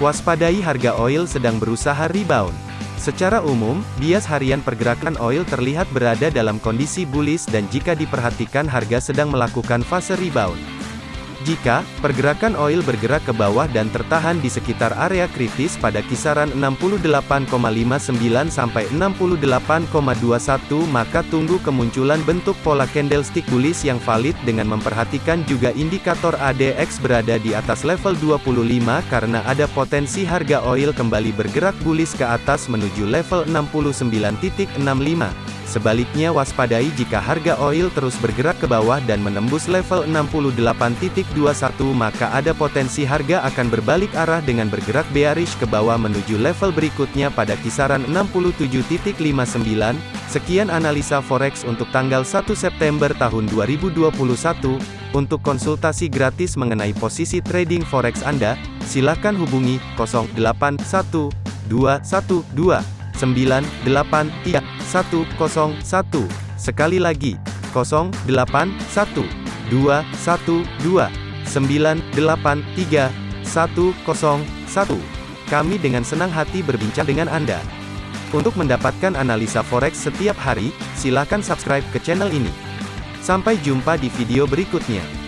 Waspadai harga oil sedang berusaha rebound. Secara umum, bias harian pergerakan oil terlihat berada dalam kondisi bullish dan jika diperhatikan harga sedang melakukan fase rebound. Jika pergerakan oil bergerak ke bawah dan tertahan di sekitar area kritis pada kisaran 68,59 sampai 68,21 maka tunggu kemunculan bentuk pola candlestick bullish yang valid dengan memperhatikan juga indikator ADX berada di atas level 25 karena ada potensi harga oil kembali bergerak bullish ke atas menuju level 69.65. Sebaliknya waspadai jika harga oil terus bergerak ke bawah dan menembus level 68.21 maka ada potensi harga akan berbalik arah dengan bergerak bearish ke bawah menuju level berikutnya pada kisaran 67.59. Sekian analisa forex untuk tanggal 1 September tahun 2021. Untuk konsultasi gratis mengenai posisi trading forex Anda, silakan hubungi 081212 983 101. Sekali lagi, 081 212 983 101. Kami dengan senang hati berbincang dengan Anda. Untuk mendapatkan analisa forex setiap hari, silakan subscribe ke channel ini. Sampai jumpa di video berikutnya.